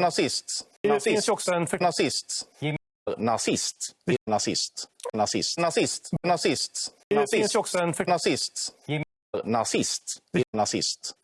Nazist. Det Nazist. finns också en för... Nazist. Nazist. Nazist. Nazist. Nazist. Nazist. Det finns också en för... Nazist. Nazist. Nazist.